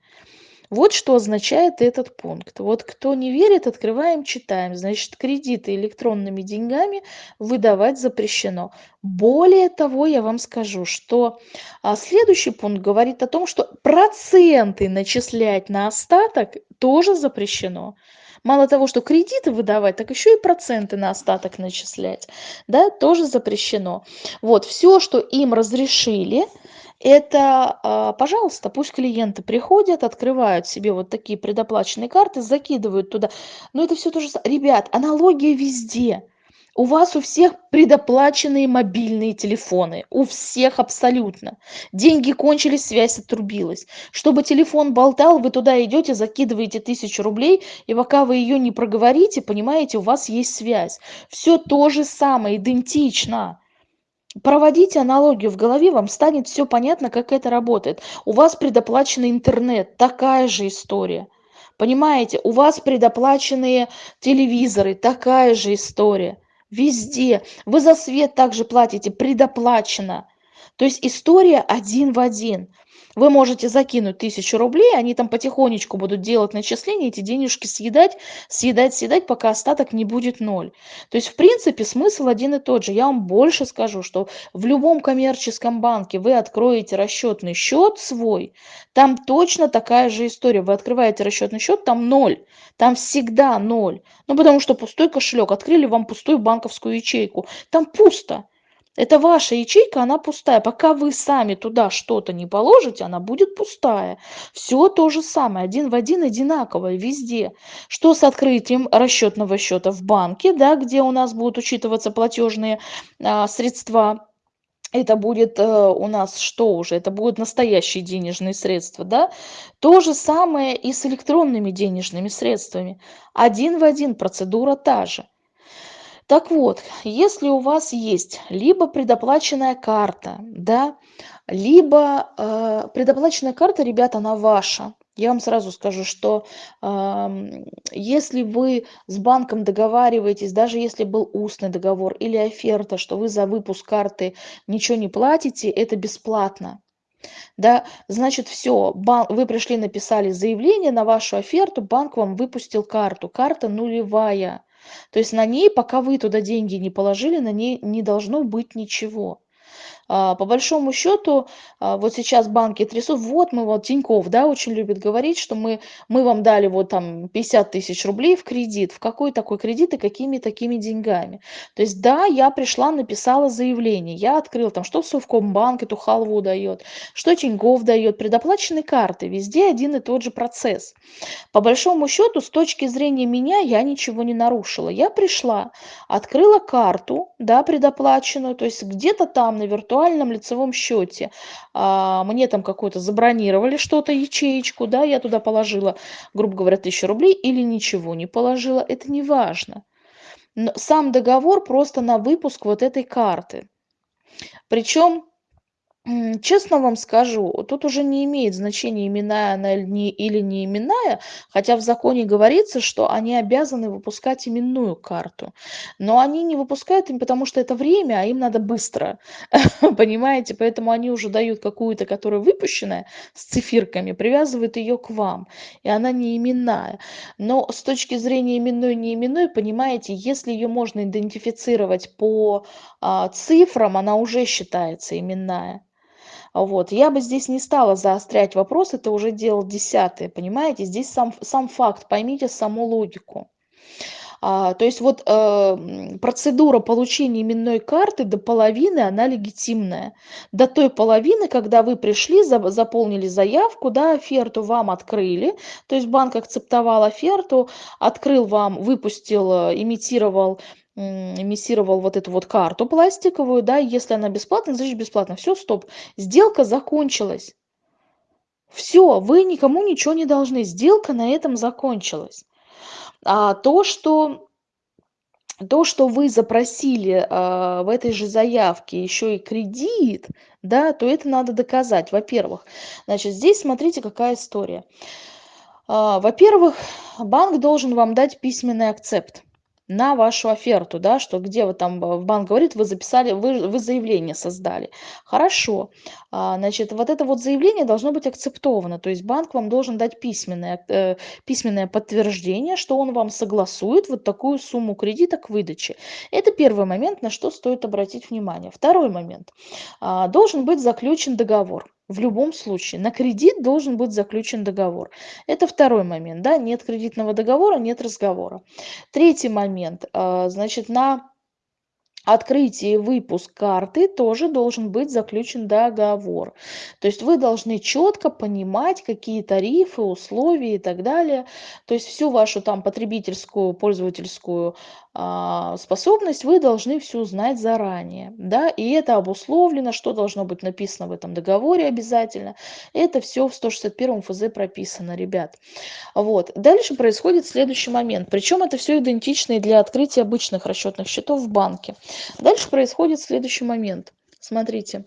Вот что означает этот пункт. Вот кто не верит, открываем, читаем. Значит, кредиты электронными деньгами выдавать запрещено. Более того, я вам скажу, что а, следующий пункт говорит о том, что проценты начислять на остаток тоже запрещено. Мало того, что кредиты выдавать, так еще и проценты на остаток начислять. Да, тоже запрещено. Вот, все, что им разрешили, это, а, пожалуйста, пусть клиенты приходят, открывают себе вот такие предоплаченные карты, закидывают туда. Но это все то же самое. Ребят, аналогия везде. У вас у всех предоплаченные мобильные телефоны. У всех абсолютно. Деньги кончились, связь отрубилась. Чтобы телефон болтал, вы туда идете, закидываете тысячу рублей, и пока вы ее не проговорите, понимаете, у вас есть связь. Все то же самое, идентично. Проводите аналогию в голове, вам станет все понятно, как это работает. У вас предоплаченный интернет, такая же история. Понимаете, у вас предоплаченные телевизоры, такая же история. Везде. Вы за свет также платите, предоплачено. То есть история один в один. Вы можете закинуть тысячу рублей, они там потихонечку будут делать начисления, эти денежки съедать, съедать, съедать, пока остаток не будет ноль. То есть, в принципе, смысл один и тот же. Я вам больше скажу, что в любом коммерческом банке вы откроете расчетный счет свой, там точно такая же история. Вы открываете расчетный счет, там ноль, там всегда ноль. Ну, потому что пустой кошелек, открыли вам пустую банковскую ячейку, там пусто. Это ваша ячейка, она пустая. Пока вы сами туда что-то не положите, она будет пустая. Все то же самое, один в один одинаковое везде. Что с открытием расчетного счета в банке, да, где у нас будут учитываться платежные а, средства, это будет э, у нас что уже? Это будут настоящие денежные средства, да? То же самое и с электронными денежными средствами. Один в один процедура та же. Так вот, если у вас есть либо предоплаченная карта, да, либо э, предоплаченная карта, ребята, она ваша. Я вам сразу скажу, что э, если вы с банком договариваетесь, даже если был устный договор или оферта, что вы за выпуск карты ничего не платите, это бесплатно. Да, значит, все, вы пришли, написали заявление на вашу оферту, банк вам выпустил карту, карта нулевая. То есть на ней, пока вы туда деньги не положили, на ней не должно быть ничего. А, по большому счету, а, вот сейчас банки трясут, вот мы, вот Тиньков, да, очень любит говорить, что мы, мы вам дали вот там 50 тысяч рублей в кредит. В какой такой кредит и какими такими деньгами? То есть, да, я пришла, написала заявление, я открыла там, что Совкомбанк эту халву дает, что Тиньков дает, предоплаченные карты, везде один и тот же процесс. По большому счету, с точки зрения меня, я ничего не нарушила. Я пришла, открыла карту, да, предоплаченную, то есть где-то там на виртуальном виртуальном лицевом счете. А, мне там какой-то забронировали что-то, ячеечку, да, я туда положила, грубо говоря, тысячу рублей или ничего не положила, это не важно. Но сам договор просто на выпуск вот этой карты. Причем Честно вам скажу, тут уже не имеет значения, именная она или не, именная, хотя в законе говорится, что они обязаны выпускать именную карту. Но они не выпускают им, потому что это время, а им надо быстро. Понимаете? Поэтому они уже дают какую-то, которая выпущенная с цифирками, привязывают ее к вам. И она не именная. Но с точки зрения именной, не именной, понимаете, если ее можно идентифицировать по а, цифрам, она уже считается именная. Вот. Я бы здесь не стала заострять вопрос, это уже дело десятое, понимаете? Здесь сам, сам факт, поймите саму логику. А, то есть вот э, процедура получения именной карты до половины, она легитимная. До той половины, когда вы пришли, за, заполнили заявку, да, оферту вам открыли, то есть банк акцептовал оферту, открыл вам, выпустил, э, имитировал эмиссировал вот эту вот карту пластиковую, да, если она бесплатная, значит бесплатно. Все, стоп. Сделка закончилась. Все, вы никому ничего не должны. Сделка на этом закончилась. А то, что то, что вы запросили э, в этой же заявке еще и кредит, да, то это надо доказать. Во-первых, значит, здесь смотрите, какая история. Э, во-первых, банк должен вам дать письменный акцепт на вашу оферту, да, что где вы там, э, банк говорит, вы записали, вы, вы заявление создали. Хорошо, а, значит, вот это вот заявление должно быть акцептовано, то есть банк вам должен дать письменное, э, письменное подтверждение, что он вам согласует вот такую сумму кредита к выдаче. Это первый момент, на что стоит обратить внимание. Второй момент. А, должен быть заключен договор В любом случае, на кредит должен быть заключен договор. Это второй момент, да, нет кредитного договора, нет разговора. Третий момент, а, значит, на открытие и выпуск карты тоже должен быть заключен договор. То есть вы должны четко понимать, какие тарифы, условия и так далее. То есть всю вашу там потребительскую, пользовательскую способность вы должны всю знать заранее. Да? И это обусловлено, что должно быть написано в этом договоре обязательно. Это все в 161 ФЗ прописано, ребят. Вот. Дальше происходит следующий момент. Причем это все идентично и для открытия обычных расчетных счетов в банке. Дальше происходит следующий момент. Смотрите,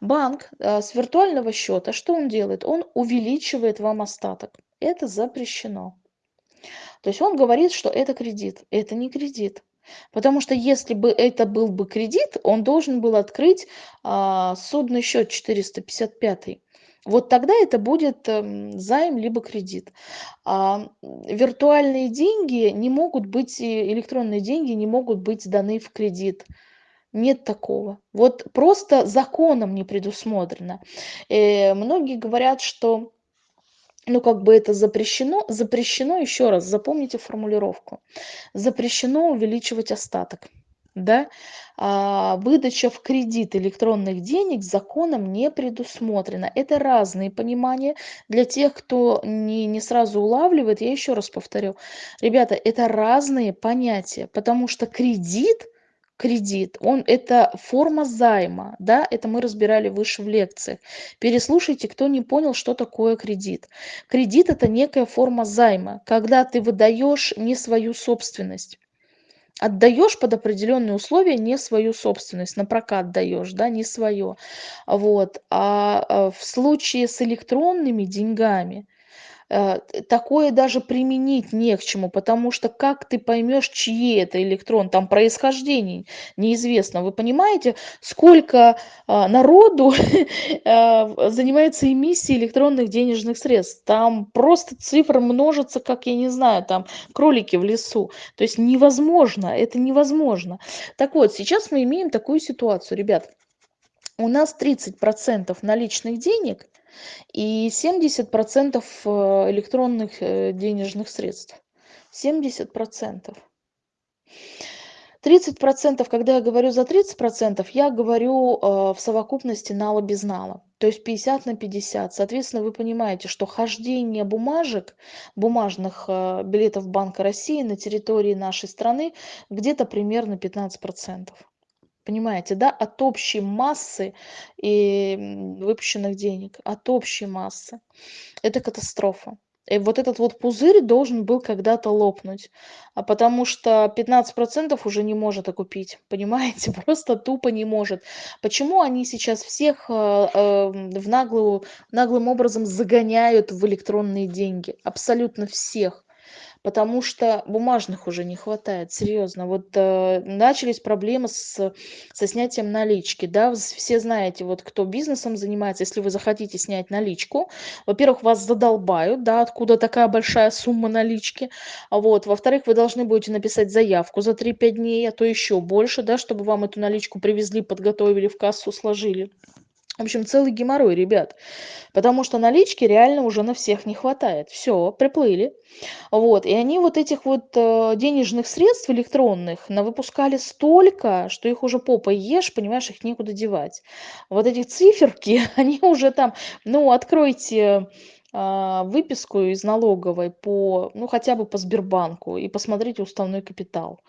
банк э, с виртуального счета, что он делает? Он увеличивает вам остаток. Это запрещено. То есть он говорит, что это кредит. Это не кредит. Потому что если бы это был бы кредит, он должен был открыть а, судный счет 455. Вот тогда это будет э, займ либо кредит. А виртуальные деньги не могут быть, электронные деньги не могут быть даны в кредит. Нет такого. Вот просто законом не предусмотрено. Э, многие говорят, что ну, как бы это запрещено. Запрещено, еще раз, запомните формулировку. Запрещено увеличивать остаток. Да? А, выдача в кредит электронных денег законом не предусмотрена. Это разные понимания. Для тех, кто не, не сразу улавливает, я еще раз повторю. Ребята, это разные понятия, потому что кредит – кредит, он это форма займа, да, это мы разбирали выше в лекциях. Переслушайте, кто не понял, что такое кредит. Кредит это некая форма займа, когда ты выдаешь не свою собственность. Отдаешь под определенные условия не свою собственность, на прокат даешь, да, не свое. Вот. А, а в случае с электронными деньгами, такое даже применить не к чему, потому что как ты поймешь, чьи это электрон, там происхождение неизвестно. Вы понимаете, сколько а, народу э, занимается эмиссией электронных денежных средств? Там просто цифры множатся, как, я не знаю, там кролики в лесу. То есть невозможно, это невозможно. Так вот, сейчас мы имеем такую ситуацию, ребят. У нас 30% наличных денег – и 70% э, электронных э, денежных средств. 70%. 30%, когда я говорю за 30%, я говорю э, в совокупности нала без нала. То есть 50 на 50. Соответственно, вы понимаете, что хождение бумажек, бумажных билетов Банка России на территории нашей страны где-то примерно 15%. Понимаете, да, от общей массы и выпущенных денег, от общей массы. Это катастрофа. И вот этот вот пузырь должен был когда-то лопнуть, а потому что 15% уже не может окупить, понимаете, просто тупо не может. Почему они сейчас всех э, э, в наглую, наглым образом загоняют в электронные деньги? Абсолютно всех потому что бумажных уже не хватает, серьезно. Вот э, начались проблемы с, со снятием налички, да, все знаете, вот кто бизнесом занимается, если вы захотите снять наличку, во-первых, вас задолбают, да, откуда такая большая сумма налички, а вот, во-вторых, вы должны будете написать заявку за 3-5 дней, а то еще больше, да, чтобы вам эту наличку привезли, подготовили, в кассу сложили. В общем, целый геморрой, ребят. Потому что налички реально уже на всех не хватает. Все, приплыли. Вот. И они вот этих вот э, денежных средств электронных навыпускали столько, что их уже попой ешь, понимаешь, их некуда девать. Вот эти циферки, они уже там, ну, откройте э, выписку из налоговой по, ну, хотя бы по Сбербанку и посмотрите уставной капитал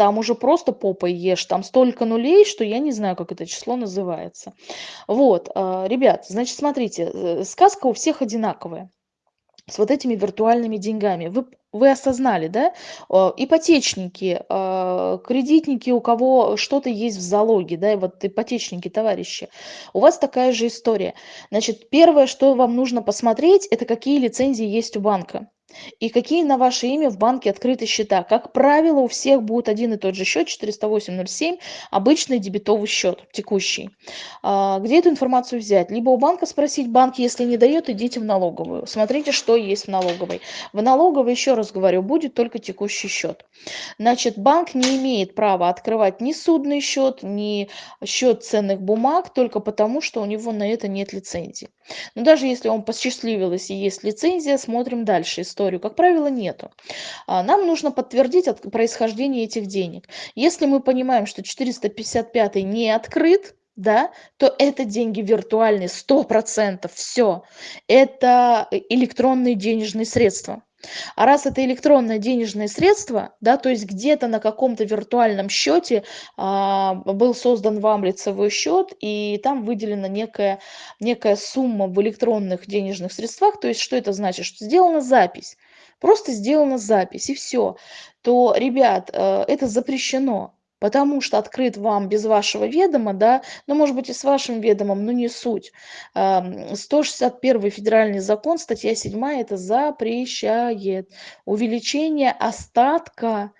там уже просто попой ешь, там столько нулей, что я не знаю, как это число называется. Вот, а, ребят, значит, смотрите, э, сказка у всех одинаковая с вот этими виртуальными деньгами. Вы, вы осознали, да? Ипотечники, а, кредитники, у кого что-то есть в залоге, да, и вот ипотечники, товарищи. У вас такая же история. Значит, первое, что вам нужно посмотреть, это какие лицензии есть у банка. И какие на ваше имя в банке открыты счета? Как правило, у всех будет один и тот же счет 408.07, обычный дебетовый счет, текущий. А, где эту информацию взять? Либо у банка спросить, банк, если не дает, идите в налоговую. Смотрите, что есть в налоговой. В налоговой, еще раз говорю, будет только текущий счет. Значит, банк не имеет права открывать ни судный счет, ни счет ценных бумаг, только потому, что у него на это нет лицензии. Но даже если вам посчастливилось и есть лицензия, смотрим дальше историю. Как правило, нету. А, нам нужно подтвердить происхождение этих денег. Если мы понимаем, что 455 не открыт, да, то это деньги виртуальные, 100%, все. Это электронные денежные средства. А раз это электронное денежное средство, да, то есть где-то на каком-то виртуальном счете а, был создан вам лицевой счет, и там выделена некая, некая сумма в электронных денежных средствах, то есть что это значит? Что сделана запись, просто сделана запись, и все, то, ребят, э, это запрещено потому что открыт вам без вашего ведома, да, ну, может быть, и с вашим ведомом, но не суть. 161 федеральный закон, статья 7, это запрещает увеличение остатка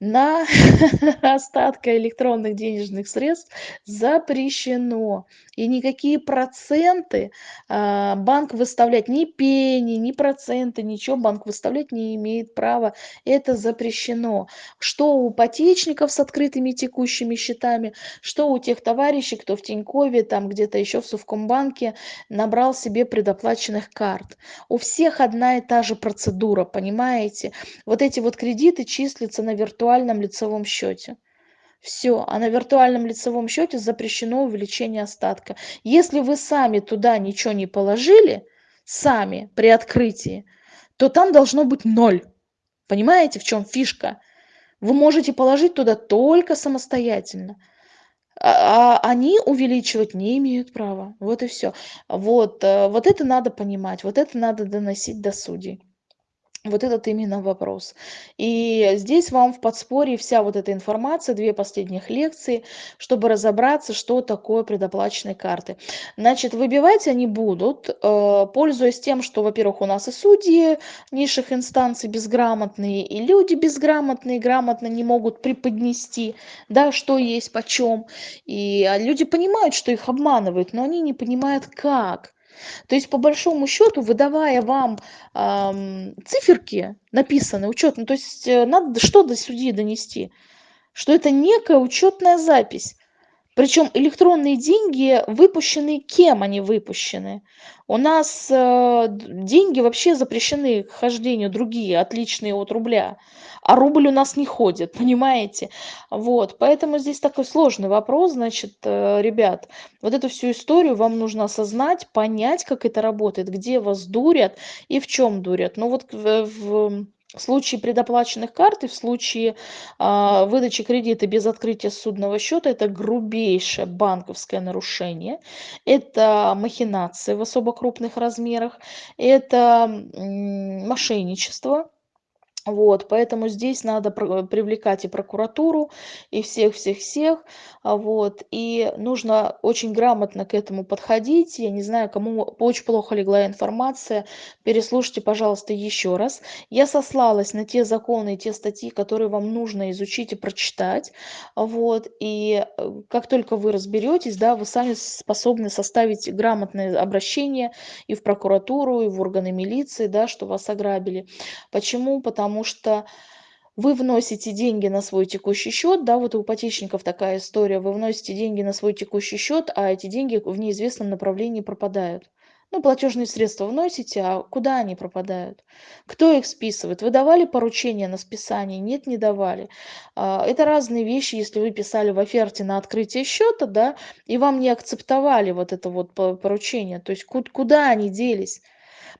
на остатка электронных денежных средств запрещено. И никакие проценты а, банк выставлять, ни пени, ни проценты, ничего банк выставлять не имеет права. Это запрещено. Что у ипотечников с открытыми текущими счетами, что у тех товарищей, кто в Тинькове, там где-то еще в Совкомбанке набрал себе предоплаченных карт. У всех одна и та же процедура, понимаете? Вот эти вот кредиты числятся на виртуальном лицевом счете. Все, а на виртуальном лицевом счете запрещено увеличение остатка. Если вы сами туда ничего не положили, сами при открытии, то там должно быть ноль. Понимаете, в чем фишка? Вы можете положить туда только самостоятельно. А, а они увеличивать не имеют права. Вот и все. Вот, э, вот это надо понимать, вот это надо доносить до судей. Вот этот именно вопрос. И здесь вам в подспорье вся вот эта информация, две последних лекции, чтобы разобраться, что такое предоплаченные карты. Значит, выбивать они будут, э, пользуясь тем, что, во-первых, у нас и судьи низших инстанций безграмотные, и люди безграмотные грамотно не могут преподнести, да, что есть почем. И а люди понимают, что их обманывают, но они не понимают, как. То есть, по большому счету, выдавая вам ам, циферки, написанные, учет, ну, то есть, э, надо что до судьи донести? Что это некая учетная запись. Причем электронные деньги выпущены кем они выпущены? У нас э, деньги вообще запрещены к хождению другие, отличные от рубля. А рубль у нас не ходит, понимаете? Вот, поэтому здесь такой сложный вопрос, значит, э, ребят, вот эту всю историю вам нужно осознать, понять, как это работает, где вас дурят и в чем дурят. Ну вот в, в в случае предоплаченных карт и в случае а, выдачи кредита без открытия судного счета это грубейшее банковское нарушение, это махинации в особо крупных размерах, это мошенничество, вот, поэтому здесь надо привлекать и прокуратуру, и всех-всех-всех, а, вот, и нужно очень грамотно к этому подходить. Я не знаю, кому очень плохо легла информация, переслушайте, пожалуйста, еще раз. Я сослалась на те законы и те статьи, которые вам нужно изучить и прочитать, вот, и э, как только вы разберетесь, да, вы сами способны составить грамотное обращение и в прокуратуру, и в органы милиции, да, что вас ограбили. Почему? Потому потому что вы вносите деньги на свой текущий счет, да, вот у ипотечников такая история, вы вносите деньги на свой текущий счет, а эти деньги в неизвестном направлении пропадают. Ну, платежные средства вносите, а куда они пропадают? Кто их списывает? Вы давали поручение на списание? Нет, не давали. А, это разные вещи, если вы писали в оферте на открытие счета, да, и вам не акцептовали вот это вот поручение. То есть куда они делись?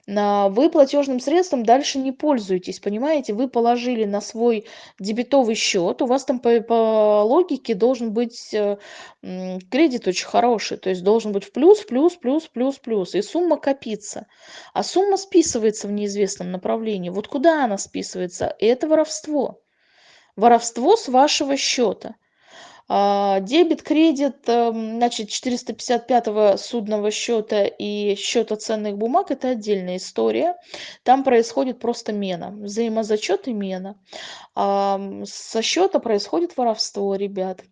Вы платежным средством дальше не пользуетесь, понимаете? Вы положили на свой дебетовый счет, у вас там по, по логике должен быть э, кредит очень хороший, то есть должен быть в плюс, плюс, плюс, плюс, плюс, и сумма копится. А сумма списывается в неизвестном направлении. Вот куда она списывается? Это воровство. Воровство с вашего счета. А, дебет, кредит, эм, значит, 455 судного счета и счета ценных бумаг – это отдельная история. Там происходит просто мена, взаимозачет и мена. Со счета происходит воровство, ребят.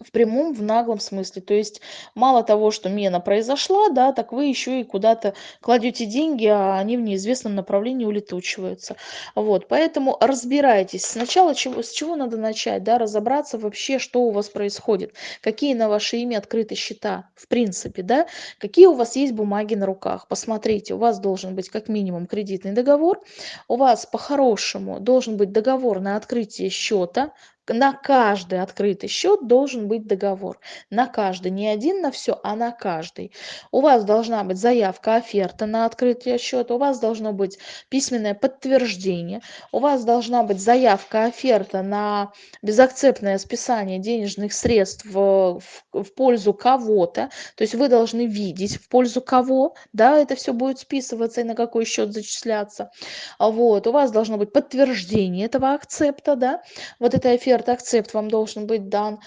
В прямом, в наглом смысле. То есть мало того, что мена произошла, да, так вы еще и куда-то кладете деньги, а они в неизвестном направлении улетучиваются. Вот, поэтому разбирайтесь. Сначала чего, с чего надо начать, да, разобраться вообще, что у вас происходит, какие на ваше имя открыты счета, в принципе, да, какие у вас есть бумаги на руках. Посмотрите, у вас должен быть как минимум кредитный договор, у вас по-хорошему должен быть договор на открытие счета, на каждый открытый счет должен быть договор. На каждый. Не один на все, а на каждый. У вас должна быть заявка, оферта на открытие счета. У вас должно быть письменное подтверждение. У вас должна быть заявка, оферта на безакцептное списание денежных средств в, в, в пользу кого-то. То есть вы должны видеть, в пользу кого да, это все будет списываться и на какой счет зачисляться. Вот. У вас должно быть подтверждение этого акцепта, да, вот этой оферты оферт, акцепт вам должен быть дан.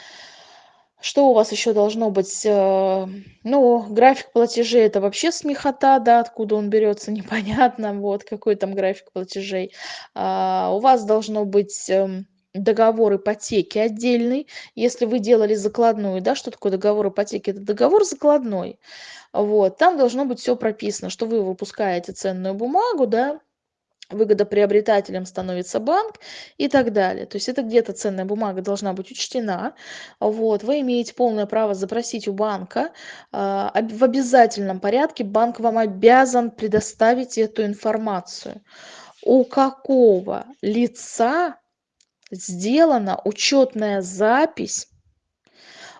Что у вас еще должно быть? Э, ну, график платежей это вообще смехота, да, откуда он берется, непонятно, вот, какой там график платежей. А, у вас должно быть эм, договор ипотеки отдельный. Если вы делали закладную, да, что такое договор ипотеки? Это договор закладной. Вот, там должно быть все прописано, что вы выпускаете ценную бумагу, да, выгодоприобретателем становится банк и так далее. То есть это где-то ценная бумага должна быть учтена. Вот. Вы имеете полное право запросить у банка. А, в обязательном порядке банк вам обязан предоставить эту информацию. У какого лица сделана учетная запись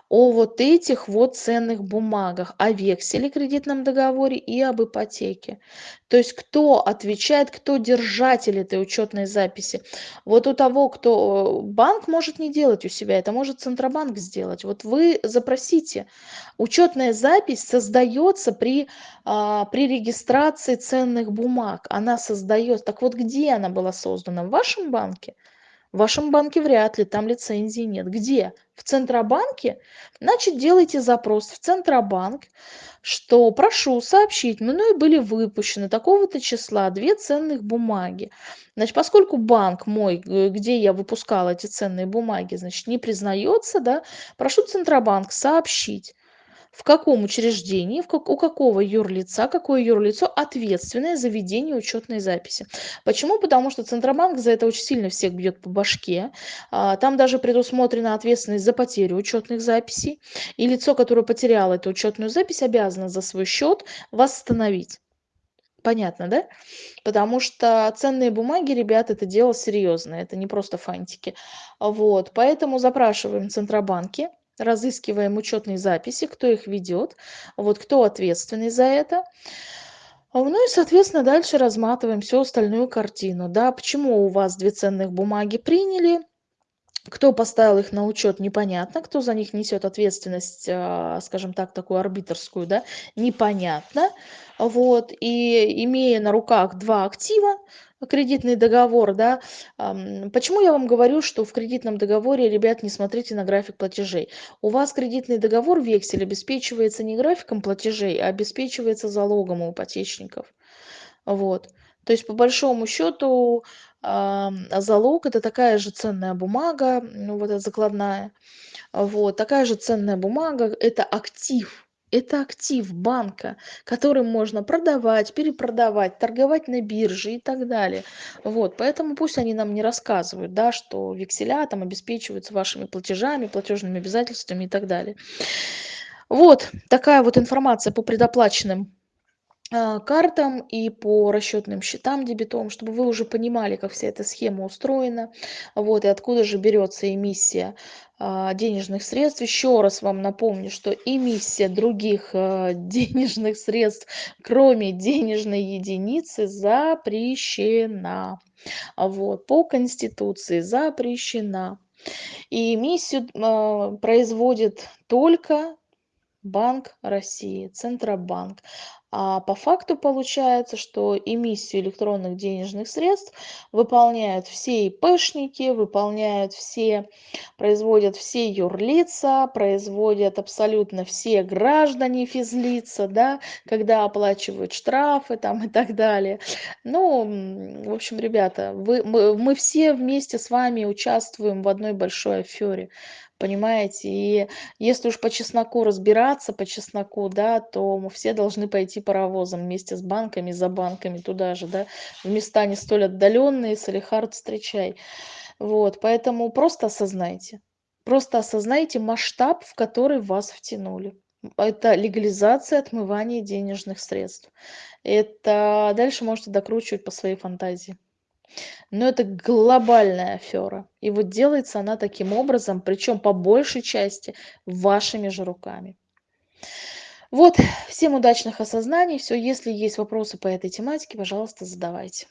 о вот этих вот ценных бумагах, о векселе кредитном договоре и об ипотеке. То есть кто отвечает, кто держатель этой учетной записи. Вот у того, кто банк может не делать у себя, это может Центробанк сделать. Вот вы запросите. Учетная запись создается при, а, при регистрации ценных бумаг. Она создается. Так вот, где она была создана? В вашем банке? В вашем банке вряд ли, там лицензии нет. Где? В Центробанке? Значит, делайте запрос в Центробанк, что прошу сообщить, мною были выпущены такого-то числа две ценных бумаги. Значит, поскольку банк мой, где я выпускала эти ценные бумаги, значит, не признается, да, прошу Центробанк сообщить, в каком учреждении, в как, у какого юрлица, какое юрлицо ответственное за ведение учетной записи. Почему? Потому что Центробанк за это очень сильно всех бьет по башке. А, там даже предусмотрена ответственность за потерю учетных записей. И лицо, которое потеряло эту учетную запись, обязано за свой счет восстановить. Понятно, да? Потому что ценные бумаги, ребят, это дело серьезное, это не просто фантики. Вот, поэтому запрашиваем Центробанки, разыскиваем учетные записи, кто их ведет, вот кто ответственный за это. Ну и, соответственно, дальше разматываем всю остальную картину. Да, почему у вас две ценных бумаги приняли, кто поставил их на учет, непонятно. Кто за них несет ответственность, а, скажем так, такую арбитрскую, да, непонятно. Вот. И имея на руках два актива, кредитный договор, да, почему я вам говорю, что в кредитном договоре, ребят, не смотрите на график платежей. У вас кредитный договор, вексель, обеспечивается не графиком платежей, а обеспечивается залогом у ипотечников. Вот. То есть, по большому счету, залог это такая же ценная бумага, ну, вот эта закладная. Вот, такая же ценная бумага, это актив, это актив банка, которым можно продавать, перепродавать, торговать на бирже и так далее. Вот, поэтому пусть они нам не рассказывают, да, что векселя там обеспечиваются вашими платежами, платежными обязательствами и так далее. Вот такая вот информация по предоплаченным картам и по расчетным счетам дебетовым, чтобы вы уже понимали, как вся эта схема устроена, вот, и откуда же берется эмиссия а, денежных средств. Еще раз вам напомню, что эмиссия других а, денежных средств, кроме денежной единицы, запрещена. Вот, по Конституции запрещена. И эмиссию производит только Банк России, Центробанк. А по факту получается, что эмиссию электронных денежных средств выполняют все ИПшники, выполняют все, производят все юрлица, производят абсолютно все граждане физлица, да, когда оплачивают штрафы там и так далее. Ну, в общем, ребята, вы, мы, мы все вместе с вами участвуем в одной большой афере. Понимаете? И если уж по чесноку разбираться, по чесноку, да, то мы все должны пойти паровозом вместе с банками, за банками туда же, да, в места не столь отдаленные, салехард встречай. Вот, поэтому просто осознайте. Просто осознайте масштаб, в который вас втянули. Это легализация отмывания денежных средств. Это дальше можете докручивать по своей фантазии. Но это глобальная афера. И вот делается она таким образом, причем по большей части вашими же руками. Вот, всем удачных осознаний. Все, если есть вопросы по этой тематике, пожалуйста, задавайте.